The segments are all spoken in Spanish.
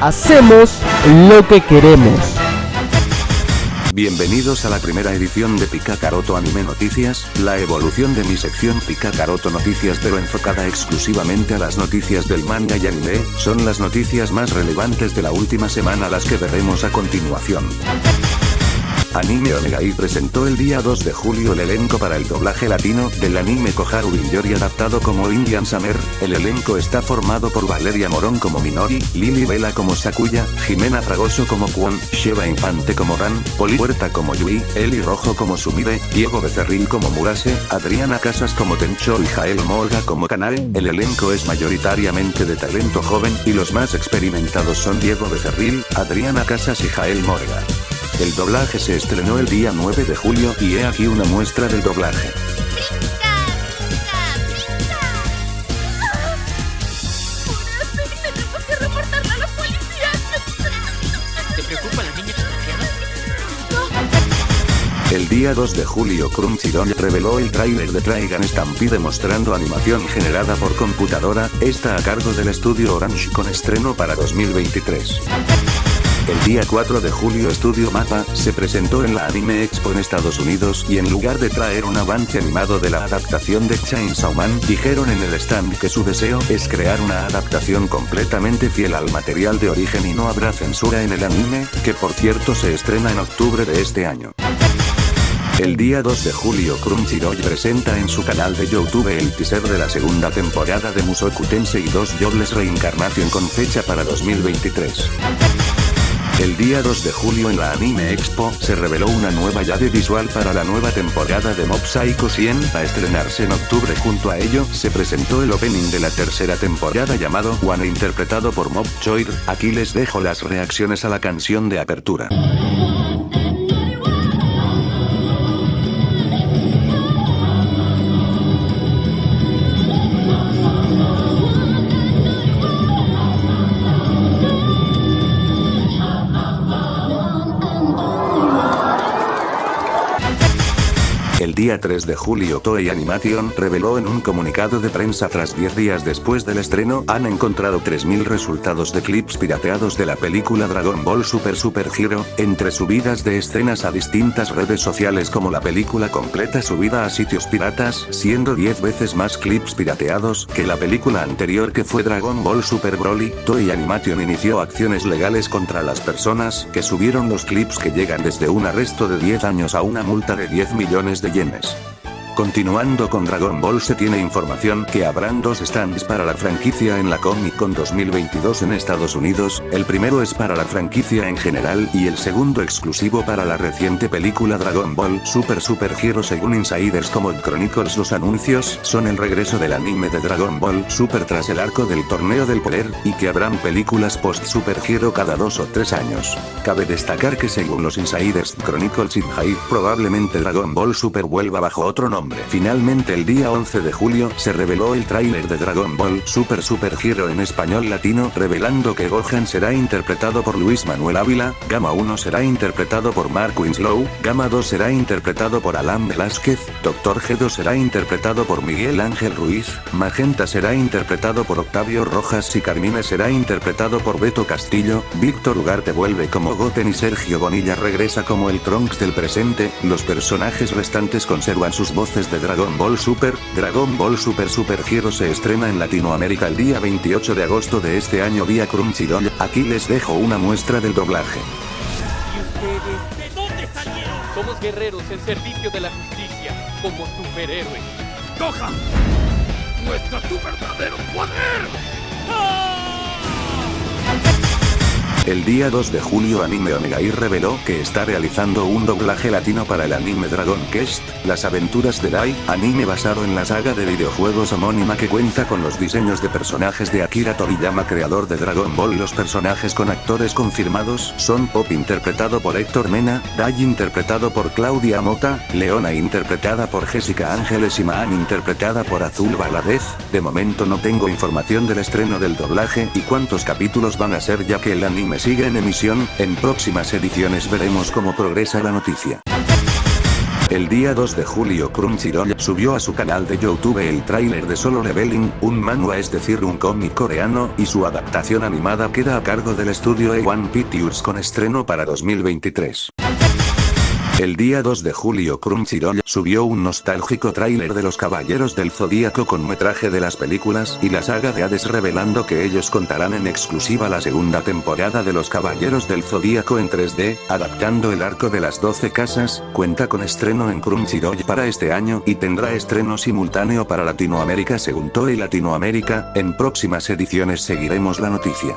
hacemos lo que queremos. Bienvenidos a la primera edición de Pika Karoto Anime Noticias, la evolución de mi sección Pika Karoto Noticias pero enfocada exclusivamente a las noticias del manga y anime, son las noticias más relevantes de la última semana las que veremos a continuación. Anime Onegai presentó el día 2 de julio el elenco para el doblaje latino del anime Koharu Yori adaptado como Indian Summer. El elenco está formado por Valeria Morón como Minori, Lily Vela como Sakuya, Jimena Fragoso como Kwon, Sheva Infante como Ran, Poli Huerta como Yui, Eli Rojo como Sumire, Diego Becerril como Murase, Adriana Casas como Tencho y Jael Morga como Kanae. El elenco es mayoritariamente de talento joven y los más experimentados son Diego Becerril, Adriana Casas y Jael Morga. El doblaje se estrenó el día 9 de julio y he aquí una muestra del doblaje. El día 2 de julio Crunchyroll reveló el tráiler de Trigun Stampede mostrando animación generada por computadora, esta a cargo del estudio Orange con estreno para 2023. El día 4 de julio Studio Mapa se presentó en la Anime Expo en Estados Unidos y en lugar de traer un avance animado de la adaptación de Chainsaw Man, dijeron en el stand que su deseo es crear una adaptación completamente fiel al material de origen y no habrá censura en el anime, que por cierto se estrena en octubre de este año. El día 2 de julio Crunchyroll presenta en su canal de Youtube el teaser de la segunda temporada de Musoku Tensei 2 Jobless Reincarnation con fecha para 2023. El día 2 de julio en la Anime Expo, se reveló una nueva llave visual para la nueva temporada de Mob Psycho 100 a estrenarse en octubre. Junto a ello, se presentó el opening de la tercera temporada llamado One interpretado por Mob Choir, aquí les dejo las reacciones a la canción de apertura. Día 3 de julio Toei Animation reveló en un comunicado de prensa tras 10 días después del estreno han encontrado 3.000 resultados de clips pirateados de la película Dragon Ball Super Super Hero, entre subidas de escenas a distintas redes sociales como la película completa subida a sitios piratas, siendo 10 veces más clips pirateados que la película anterior que fue Dragon Ball Super Broly, Toei Animation inició acciones legales contra las personas que subieron los clips que llegan desde un arresto de 10 años a una multa de 10 millones de yenes. listeners. Continuando con Dragon Ball se tiene información que habrán dos stands para la franquicia en la Comic Con 2022 en Estados Unidos, el primero es para la franquicia en general y el segundo exclusivo para la reciente película Dragon Ball Super Super Hero según insiders como Chronicles los anuncios son el regreso del anime de Dragon Ball Super tras el arco del torneo del poder, y que habrán películas post Super Hero cada dos o tres años. Cabe destacar que según los insiders Chronicles y Hype probablemente Dragon Ball Super vuelva bajo otro nombre. Finalmente el día 11 de julio se reveló el tráiler de Dragon Ball Super Super Hero en español latino revelando que Gohan será interpretado por Luis Manuel Ávila, Gama 1 será interpretado por Mark Winslow, Gama 2 será interpretado por Alan Velázquez, Doctor Gedo será interpretado por Miguel Ángel Ruiz, Magenta será interpretado por Octavio Rojas y Carmine será interpretado por Beto Castillo, Víctor Ugarte vuelve como Goten y Sergio Bonilla regresa como el Trunks del presente, los personajes restantes conservan sus voces de Dragon Ball Super, Dragon Ball Super Super Hero se estrena en Latinoamérica el día 28 de agosto de este año vía Crunchyroll, aquí les dejo una muestra del doblaje. ¿Y ustedes de dónde salieron? Somos guerreros en servicio de la justicia, como superhéroes. ¡Gohan! ¡Muestra tu verdadero poder! El día 2 de julio Anime Onegai reveló que está realizando un doblaje latino para el anime Dragon Quest, Las aventuras de Dai, anime basado en la saga de videojuegos homónima que cuenta con los diseños de personajes de Akira Toriyama creador de Dragon Ball. Los personajes con actores confirmados son Pop interpretado por Héctor Mena, Dai interpretado por Claudia Mota, Leona interpretada por Jessica Ángeles y Maan interpretada por Azul Valadez. De momento no tengo información del estreno del doblaje y cuántos capítulos van a ser ya que el anime sigue en emisión, en próximas ediciones veremos cómo progresa la noticia. El día 2 de julio Crunchyroll subió a su canal de YouTube el tráiler de Solo Leveling, un manhwa es decir un cómic coreano, y su adaptación animada queda a cargo del estudio A1 Pictures con estreno para 2023. El día 2 de julio Crunchyroll subió un nostálgico tráiler de los Caballeros del Zodíaco con metraje de las películas y la saga de Hades revelando que ellos contarán en exclusiva la segunda temporada de los Caballeros del Zodíaco en 3D, adaptando el arco de las 12 casas, cuenta con estreno en Crunchyroll para este año y tendrá estreno simultáneo para Latinoamérica según Toei Latinoamérica, en próximas ediciones seguiremos la noticia.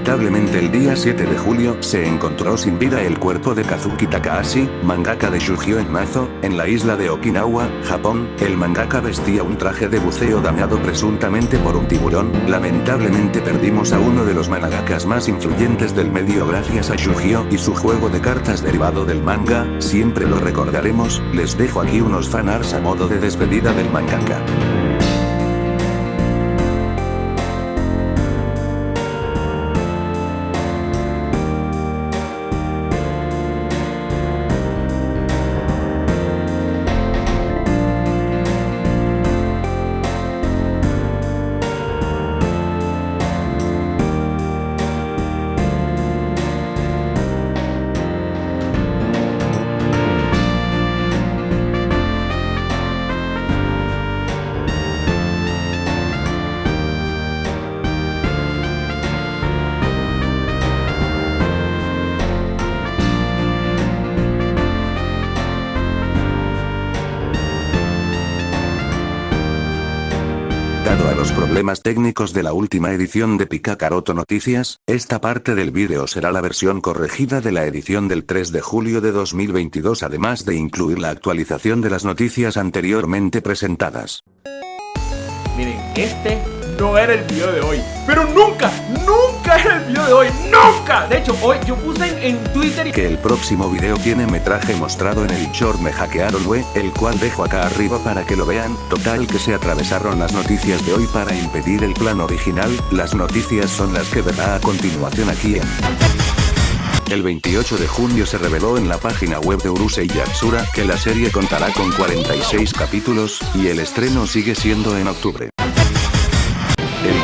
Lamentablemente el día 7 de julio se encontró sin vida el cuerpo de Kazuki Takahashi, mangaka de Shugio en Mazo, en la isla de Okinawa, Japón. El mangaka vestía un traje de buceo dañado presuntamente por un tiburón. Lamentablemente perdimos a uno de los mangakas más influyentes del medio gracias a Shugio y su juego de cartas derivado del manga, siempre lo recordaremos, les dejo aquí unos fanarts a modo de despedida del mangaka. Problemas técnicos de la última edición de Picacaroto Noticias, esta parte del vídeo será la versión corregida de la edición del 3 de julio de 2022 además de incluir la actualización de las noticias anteriormente presentadas. Miren, este no era el video de hoy. Pero nunca, nunca era el de hoy. ¡Nunca! De hecho, hoy yo puse en, en Twitter y... Que el próximo video tiene metraje mostrado en el short Me Hackearon We, el cual dejo acá arriba para que lo vean. Total que se atravesaron las noticias de hoy para impedir el plan original. Las noticias son las que verá a continuación aquí en... El 28 de junio se reveló en la página web de Urusei Yatsura que la serie contará con 46 capítulos, y el estreno sigue siendo en octubre.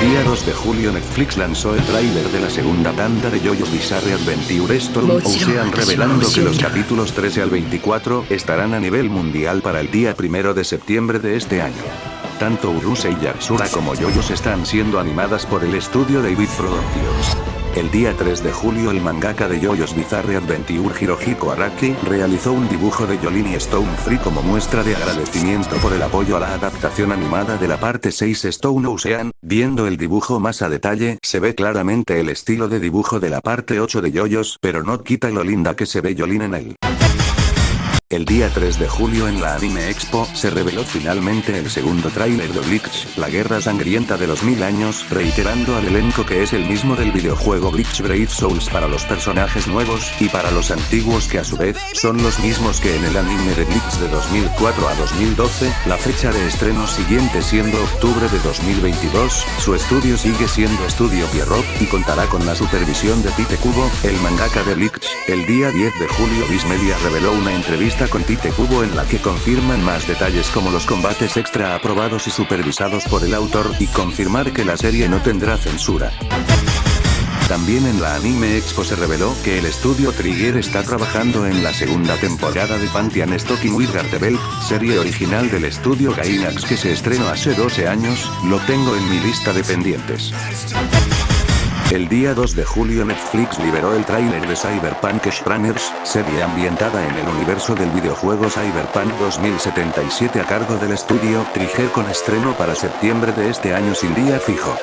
El día 2 de julio Netflix lanzó el tráiler de la segunda tanda de JoJo's Bizarre Adventure Storm Ocean revelando que los capítulos 13 al 24 estarán a nivel mundial para el día 1 de septiembre de este año. Tanto Urusei Yatsura como JoJo's están siendo animadas por el estudio David Productions. El día 3 de julio el mangaka de JoJo's Bizarre Adventure Hirohiko Araki realizó un dibujo de Jolene Stone Free como muestra de agradecimiento por el apoyo a la adaptación animada de la parte 6 Stone Ocean, viendo el dibujo más a detalle se ve claramente el estilo de dibujo de la parte 8 de JoJo's pero no quita lo linda que se ve Jolene en él. El día 3 de julio en la Anime Expo, se reveló finalmente el segundo tráiler de Bleach, la guerra sangrienta de los mil años, reiterando al elenco que es el mismo del videojuego Bleach Brave Souls para los personajes nuevos, y para los antiguos que a su vez, son los mismos que en el anime de Bleach de 2004 a 2012, la fecha de estreno siguiente siendo octubre de 2022, su estudio sigue siendo Estudio Pierrot, y contará con la supervisión de Tite Kubo, el mangaka de Bleach. El día 10 de julio Viz Media reveló una entrevista con Tite Kubo en la que confirman más detalles como los combates extra aprobados y supervisados por el autor y confirmar que la serie no tendrá censura. También en la Anime Expo se reveló que el estudio Trigger está trabajando en la segunda temporada de Pantheon Stocking with Gartebel, serie original del estudio Gainax que se estrenó hace 12 años, lo tengo en mi lista de pendientes. El día 2 de julio Netflix liberó el tráiler de Cyberpunk Shrunners, serie ambientada en el universo del videojuego Cyberpunk 2077 a cargo del estudio Trigger con estreno para septiembre de este año sin día fijo.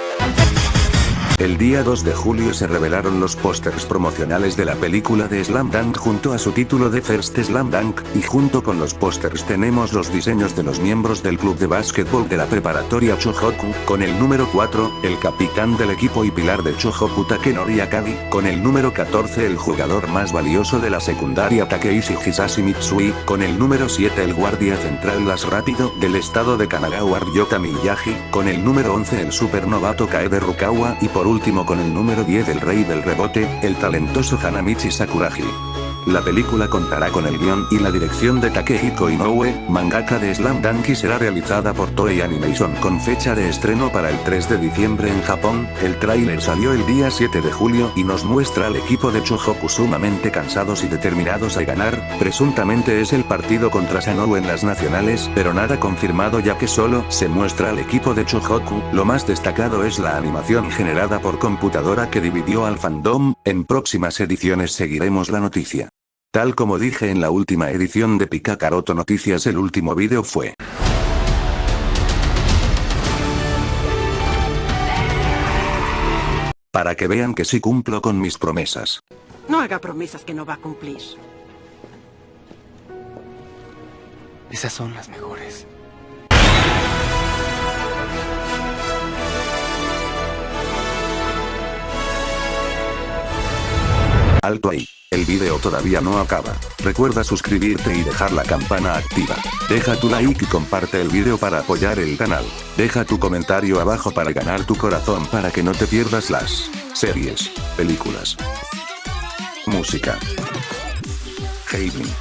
El día 2 de julio se revelaron los pósters promocionales de la película de Slam Dunk junto a su título de First Slam Dunk, y junto con los pósters tenemos los diseños de los miembros del club de básquetbol de la preparatoria Chohoku, con el número 4, el capitán del equipo y pilar de Chohoku Takenori Akagi, con el número 14 el jugador más valioso de la secundaria Takeishi Hisashi Mitsui, con el número 7 el guardia central más rápido del estado de Kanagawa Ryota Miyagi, con el número 11 el supernovato Kaede Rukawa y por último con el número 10 el rey del rebote, el talentoso Hanamichi Sakuragi. La película contará con el guion y la dirección de Takehiko Inoue, mangaka de Slam Dunk será realizada por Toei Animation con fecha de estreno para el 3 de diciembre en Japón. El tráiler salió el día 7 de julio y nos muestra al equipo de Chohoku sumamente cansados y determinados a ganar, presuntamente es el partido contra Sanou en las nacionales, pero nada confirmado ya que solo se muestra al equipo de Chohoku, lo más destacado es la animación generada por computadora que dividió al fandom, en próximas ediciones seguiremos la noticia. Tal como dije en la última edición de Pikacaroto Noticias el último vídeo fue. Para que vean que sí cumplo con mis promesas. No haga promesas que no va a cumplir. Esas son las mejores. Alto ahí. El video todavía no acaba. Recuerda suscribirte y dejar la campana activa. Deja tu like y comparte el video para apoyar el canal. Deja tu comentario abajo para ganar tu corazón para que no te pierdas las series, películas, música, gaming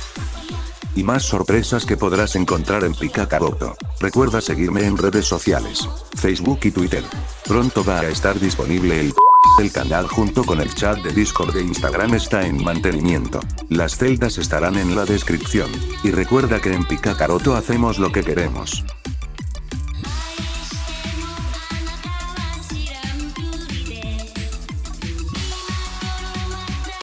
y más sorpresas que podrás encontrar en Pikacaroto. Recuerda seguirme en redes sociales, Facebook y Twitter. Pronto va a estar disponible el el canal junto con el chat de Discord de Instagram está en mantenimiento. Las celdas estarán en la descripción. Y recuerda que en Picacaroto hacemos lo que queremos.